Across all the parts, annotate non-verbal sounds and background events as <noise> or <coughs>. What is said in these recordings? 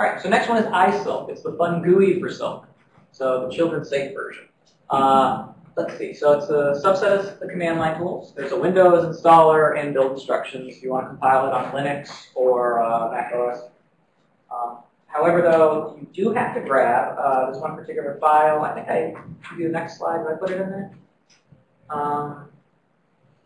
All right, so next one is iSilk. It's the fun GUI for Silk, so the children's safe version. Uh, let's see, so it's a subset of the command line tools. There's a Windows installer and build instructions if you want to compile it on Linux or uh, Mac OS. Um, however, though, you do have to grab uh, this one particular file. I think I do the next slide. Did I put it in there? Um,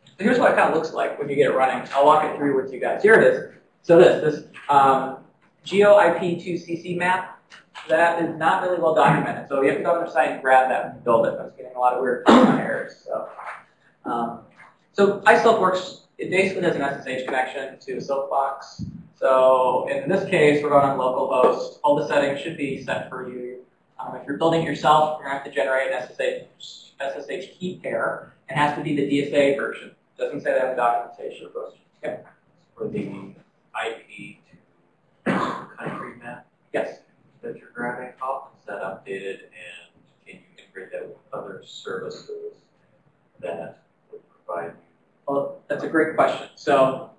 so here's what it kind of looks like when you get it running. I'll walk it through with you guys. Here it is. So this, this um, GeoIP2CC map, that is not really well documented. So you have to go on their site and grab that and build it. I was getting a lot of weird <coughs> errors. So, um, so iSilk works, it basically has an SSH connection to Silkbox. So in this case, we're going on localhost. All the settings should be set for you. Um, if you're building it yourself, you're going to have to generate an SSH, SSH key pair. It has to be the DSA version. It doesn't say that in the documentation. Okay. For the IP Yes. that you're grabbing off, is that updated and can you integrate that with other services that would provide you? Well, that's a great question. So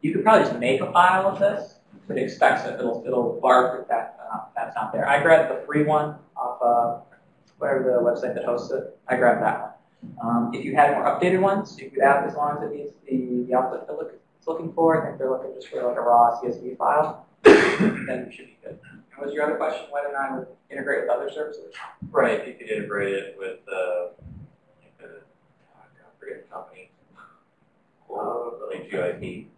you could probably just make a file of this, but it expects that it'll it'll bark if that uh, that's not there. I grabbed the free one off uh, whatever the website that hosts it. I grabbed that one. Um, if you had more updated ones, you could add as long as it needs the, the output it's looking for. I think they're looking just for like a raw CSV file. Then you should be good. And was your other question whether or not it would integrate with other services? Right, you could integrate it with, uh, like the, I forget the company. Or like GIP,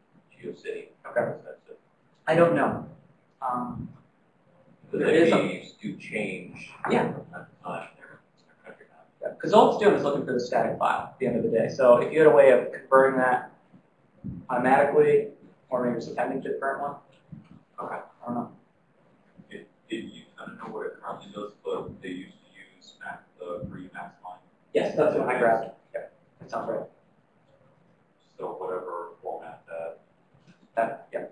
GeoCity. Okay. I don't know. Um, Because There is these do change. Yeah. from time to time, they're- they're country map. Because all it's doing is looking for the static file at the end of the day. So if you had a way of converting that automatically, or maybe just appending to the current one, Okay. I don't know. It, it, you, I don't know what it currently does, but they used to use Mac, the free Max line. Yes, that's what I grabbed. Yeah, that sounds right. So whatever format that, That, yeah.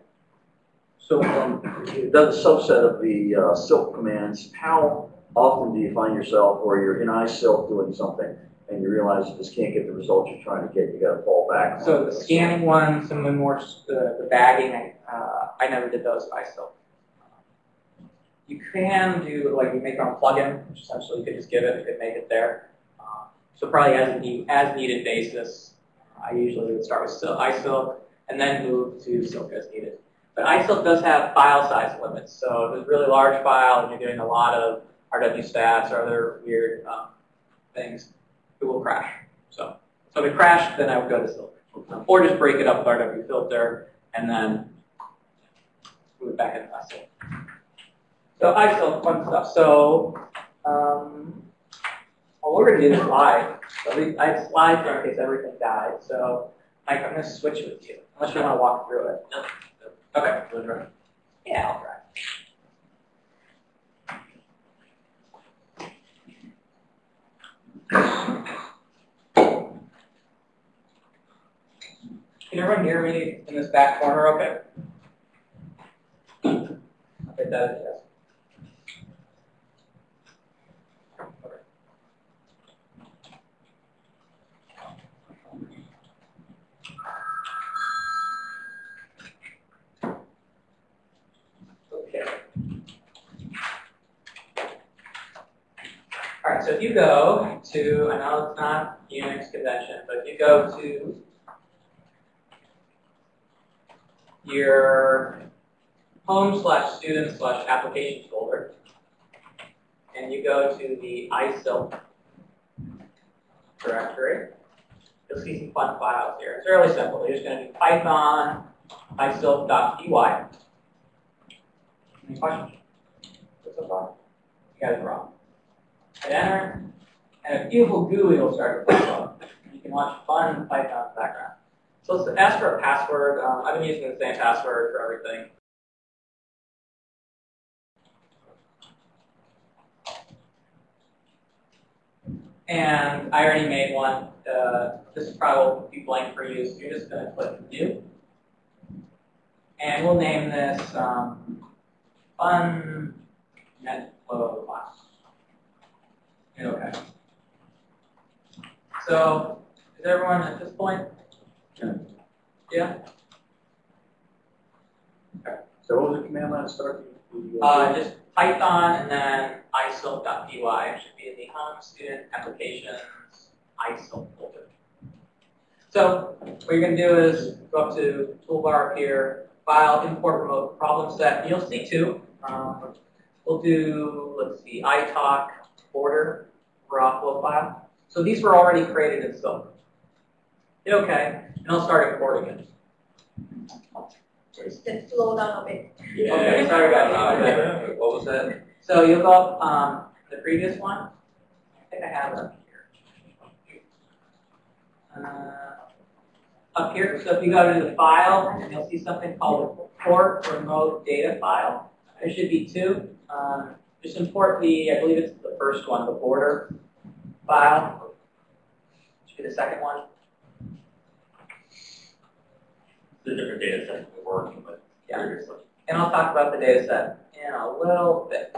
So um, that's a subset of the uh, Silk commands. How often do you find yourself or you're in iSilk doing something and you realize you just can't get the results you're trying to get? You got to fall back. So the scanning one, some of the more, the, the bagging, uh, I never did those myself. You can do, like, you make your own plugin, which essentially you could just give it, you could make it there. Um, So probably as need, as needed basis, I usually would start with Sil- iSilk and then move to Silk as needed. But iSilk does have file size limits, so if it's a really large file and you're doing a lot of RW stats or other weird um, things, it will crash. So, so if it crashed, then I would go to Silk. Or just break it up with RW filter and then move it back into iSilk. So iSilk, fun stuff. So um, well, we're going to do this live. So we, I have slides in case everything died. So Mike, I'm going to switch with you, unless you want to walk through it. Okay. Yeah, I'll try. Can everyone hear me in this back corner okay? Okay. All right, so if you go to, I know it's not Unix convention, but if you go to your home slash student slash applications folder, and you go to the iSilk directory, you'll see some fun files here. It's really simple. You're just going to do python isilk.py. Any questions? So far? You got it wrong. Hit enter, and a beautiful GUI will start to pop up. You can watch fun Python background. So let's ask for a password. Um, I've been using the same password for everything. And I already made one. Uh, this is probably will be blank for you, so you're just going to click New. And we'll name this um, Fun NetFlow class. Okay. So, is everyone at this point? Yeah? Okay. So what was the command line start? Uh, just Python and then isilk.py should be in the home student applications isilk folder. So what you're going to do is go up to toolbar up here, file, import remote problem set. You'll see two. Um, we'll do, let's see, ITOC border raw flow file. So these were already created in Silk. Hit OK, and I'll start importing it. Just then slow down a bit. Okay, sorry about that. What was that? So you'll go up um, the previous one. I think I have it up here. Uh, up here, so if you go to the file, you'll see something called a port remote data file. There should be two. Um, just import the, I believe it's the first one, the border file. Should be the second one. The different data sets we're working with Yeah. previously. And I'll talk about the data set in a little bit.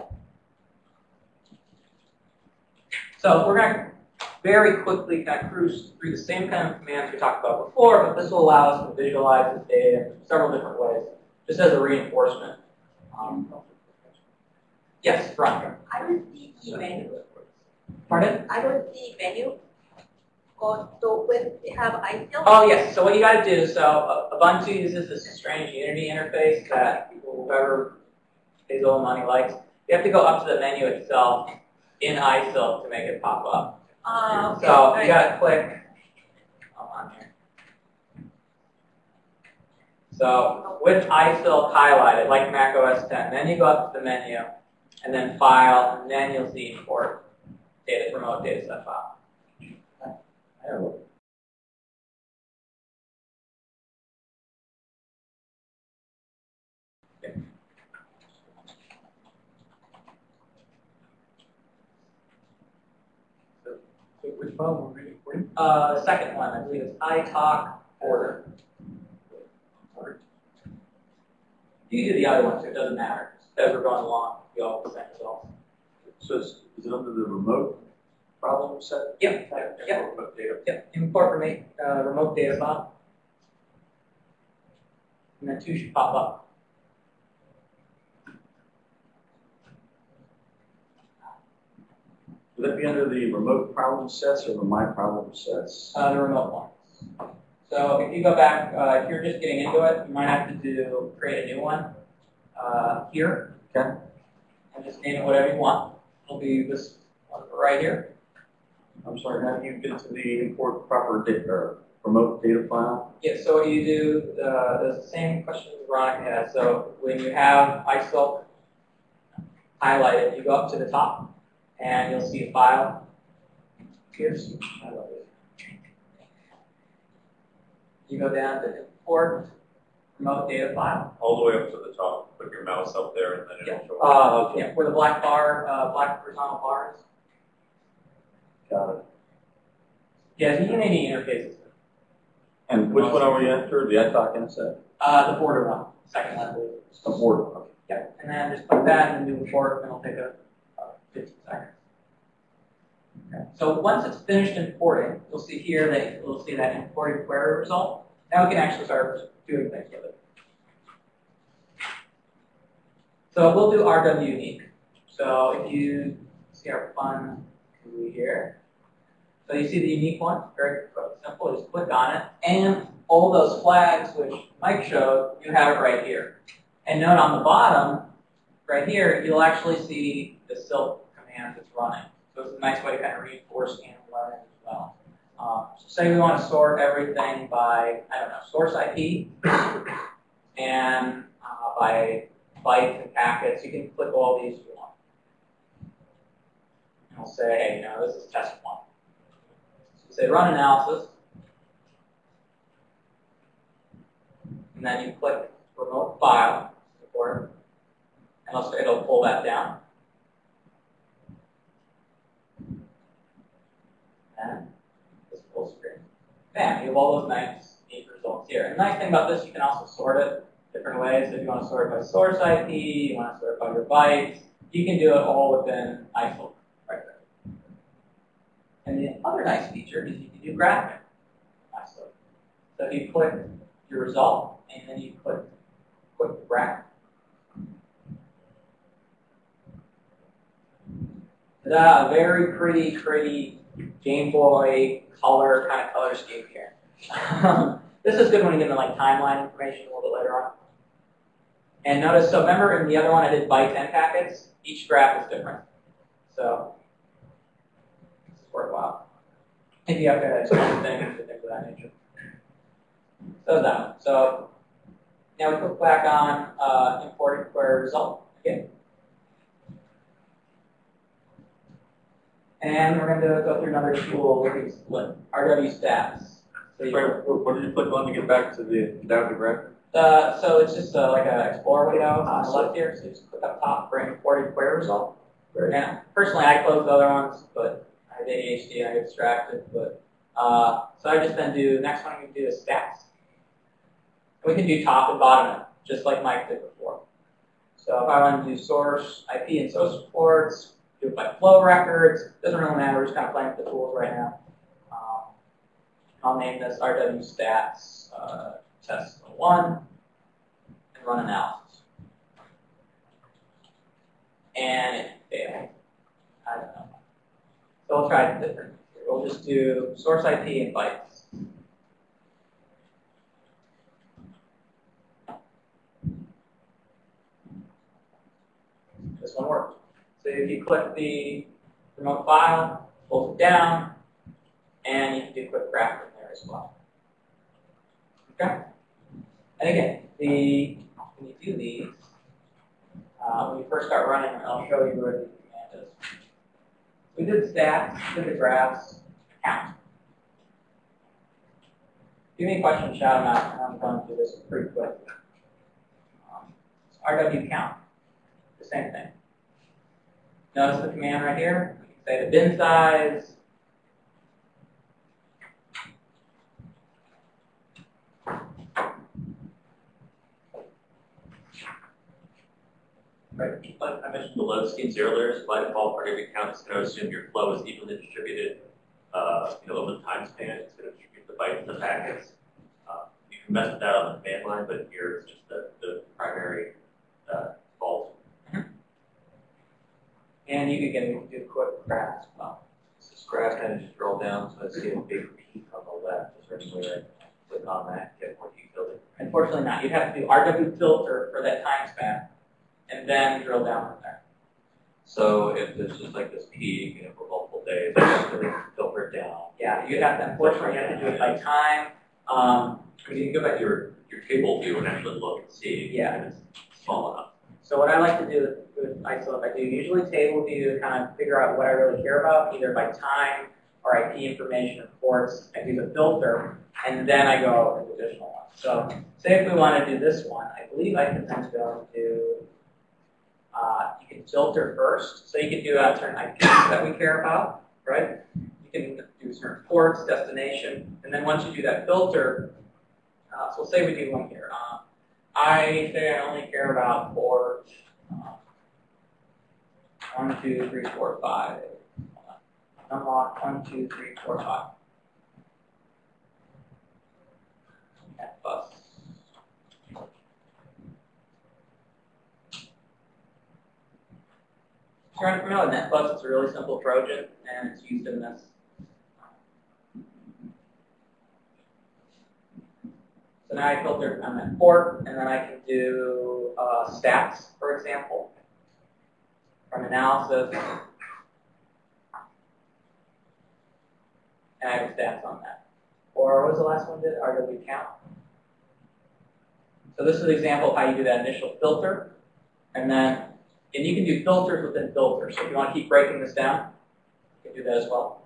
So we're going to very quickly kind of cruise through the same kind of commands we talked about before, but this will allow us to visualize this data in several different ways, just as a reinforcement. Um, yes, Veronica. I don't see the menu. Pardon? I don't see menu. When they have. Oh, yes. So what you got to do, so Ubuntu uses this strange Unity interface that whoever pays all the money likes. You have to go up to the menu itself in iSilk to make it pop up. Oh, okay. So you gotta click, hold on here. So with iSilk highlighted, like Mac OS 10, then you go up to the menu, and then File, and then you'll see Import Data Remote Data Set File. I don't know. So which file were we recording? Uh, second one, I believe it's ITOC Order. You can do the other one too, it doesn't matter. As we're going along, you all have the same. So is, is it under the remote problem set? Yep, yep. Remote data. Yep, import remote, uh, remote data file. And then two should pop up. Would that be under the remote problem sets or the my problem sets? Uh, the remote ones. So if you go back, uh, if you're just getting into it, you might have to do, create a new one, uh, here. Okay. And just name it whatever you want. It'll be this one right here. I'm sorry, how do you get to the import proper data, or remote data file? Yeah, so what you do, uh, there's the same question Veronica had. So when you have iSilk highlighted, you go up to the top and you'll see a file. Here's. I love it. You go down to import, remote data file. All the way up to the top. Put your mouse up there and then it'll yeah. show up. Uh, yeah, where the black bar, uh, black horizontal bars. Got it. Yeah, so you can any interfaces. And which one are we after? The ITOC inset? Uh, the border one, second one. The border, okay. Yeah, and then just put that in the new report and it'll pick up. 50 seconds. Okay. So once it's finished importing, you'll see here that you'll see that imported query result. Now we can actually start doing things with it. So we'll do RW unique. So if you see our fun GUI here, so you see the unique one, very simple, just click on it. And all those flags which Mike showed, you have it right here. And note on the bottom, right here, you'll actually see the silk command that's running. So it's a nice way to kind of reinforce and learn as well. Um, so say we want to sort everything by, I don't know, source IP and uh, by bytes and packets. You can click all these you want. And we'll say, hey, you know, this is test one. So say run analysis. And then you click remote file support, and it'll pull that down. And this full screen. Bam, you have all those nice, neat results here. And the nice thing about this, you can also sort it different ways. If you want to sort it by source IP, you want to sort it by your bytes, you can do it all within iSilk right there. And the other nice feature is you can do graphing in iSilk. So if you click your result, and then you click, the graph, a very pretty, pretty Game Boy color kind of color scheme here. this is good when you get into like timeline information a little bit later on. And notice, so remember in the other one I did bytes and packets? Each graph is different. So, this is worthwhile. If you have to explain things or things of that nature. So that. So, now we click back on uh, import query result again. And we're going to go through another tool, which is what RW stats. So you- Wait, what what did you click on to get back to the, down to graph? uh, so it's just uh, like an Explorer window on the left here. So you just click up top for imported query result. Great. And personally, I close the other ones, but I have ADHD and I get distracted. But uh, so I just then do next one we can do is stats. We can do top and bottom, just like Mike did before. So if I want to do source, IP, and source reports, do it by flow records. Doesn't really matter. We're just kind of playing with the tools right now. Um, I'll name this RW stats uh, test one and run analysis. And it failed. I don't know. So we'll try it different. We'll just do source IP and bytes. This one worked. So if you click the remote file, hold it down, and you can do quick graph from there as well. Okay? And again, the when you do these, uh, when you first start running, I'll show you where the command is. We did stats, did the graphs, count. You have any questions, shout them out, and I'm going to do this pretty quick. Um, RW count, the same thing. Notice the command right here. Say the bin size. Right, but I mentioned the load schemes earlier, so by default, for every count, it's gonna assume your flow is evenly distributed, uh, you know, over the time span, it's gonna distribute the bytes and the packets. Uh, You can mess with that on the command line, but here it's just the, the primary, uh, default. And you can get can do quick as well. So this graph kind of just roll down, so I see a big peak on the left, is there any way I click on that, get more detailed? Unfortunately not. You'd have to do RW filter for that time span and then drill down from there. So if there's just like this peak, you know, for multiple days, I have to filter it down. Yeah, you'd have to, unfortunately, you have to do it by time. Um, I mean, you can go back to your, your table view and actually look and see. Yeah. if it's small enough. So what I like to do with I do usually table view to kind of figure out what I really care about, either by time or IP information reports, I do the filter, and then I go into additional ones. So say if we want to do this one, I believe I can then go and do, uh, you can filter first, so you can do uh, certain IPs that we care about, right? You can do certain ports, destination, and then once you do that filter, uh, so say we do one here. Uh, I say I only care about port uh, one, two, three, four, five. Unlock one, two, three, four, five. NetBus. If you're unfamiliar NetBus, it's a really simple Trojan, and it's used in this. I filter on that port, and then I can do uh, stats, for example, from analysis. And I have stats on that. Or what was the last one did? RW count. So this is an example of how you do that initial filter. And then, and you can do filters within filters. So if you want to keep breaking this down, you can do that as well.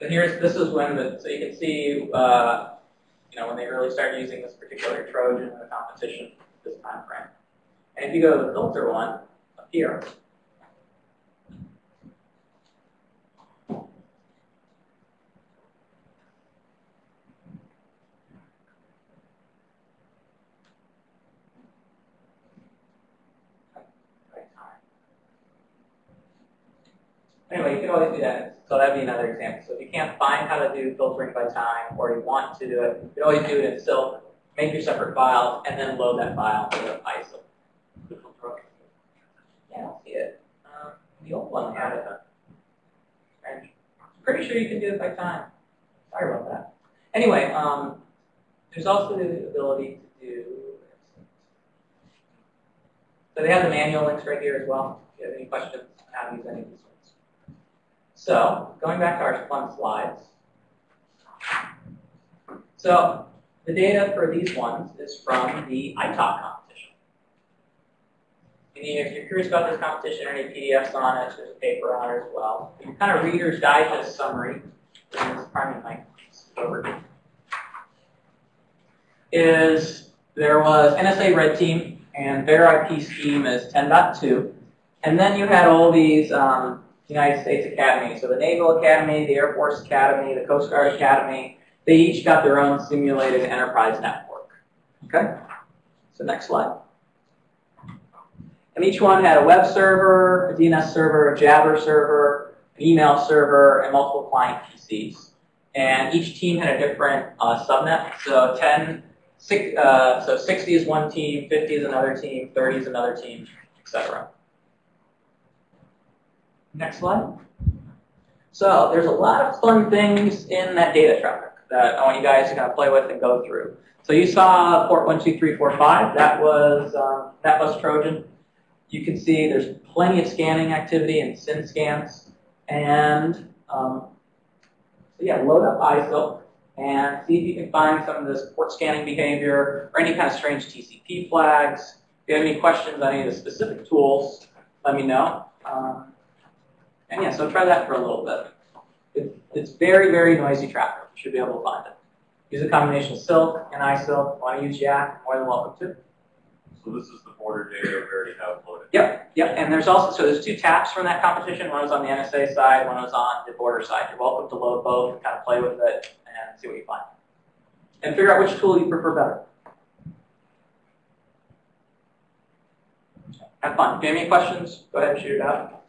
So here's, this is when the, so you can see, uh, you know, when they really start using this particular Trojan in the competition, this time frame. And if you go to the filter one, up here, Anyway, you can always do that. So that'd be another example. So if you can't find how to do filtering by time, or you want to do it, you can always do it in Silk make your separate files, and then load that file into iSilk. Yeah, I don't see it. Um, the old one had it. Strange. Pretty sure you can do it by time. Sorry about that. Anyway, um, there's also the ability to do. So they have the manual links right here as well. If you have any questions on how to use any of these. So going back to our fun slides. So the data for these ones is from the ITOC competition. And if you're curious about this competition, or any PDFs on it, there's a paper on it as well. Kind of Reader's Digest summary, this over, is there was NSA Red Team, and their IP scheme is 10.2. And then you had all these um, United States academies. So the Naval Academy, the Air Force Academy, the Coast Guard Academy, they each got their own simulated enterprise network. Okay? So next slide. And each one had a web server, a DNS server, a Jabber server, an email server, and multiple client PCs. And each team had a different uh, subnet. So 10, six, uh, so 60 is one team, 50 is another team, 30 is another team, etc. Next slide. So there's a lot of fun things in that data traffic that I want you guys to kind of play with and go through. So you saw port 12345, that was, um, that was Trojan. You can see there's plenty of scanning activity and SYN scans. And um, so yeah, load up iSilk and see if you can find some of this port scanning behavior or any kind of strange TCP flags. If you have any questions on any of the specific tools, let me know. Um, and yeah, so try that for a little bit. It, it's very, very noisy traffic. You should be able to find it. Use a combination of Silk and iSilk. Want to use Yak? More than welcome to. So this is the border data we already have loaded. Yep, yep. And there's also so there's two taps from that competition. One was on the NSA side, one was on the border side. You're welcome to load both and kind of play with it and see what you find. And figure out which tool you prefer better. Have fun. If you have any questions, go ahead and shoot it out.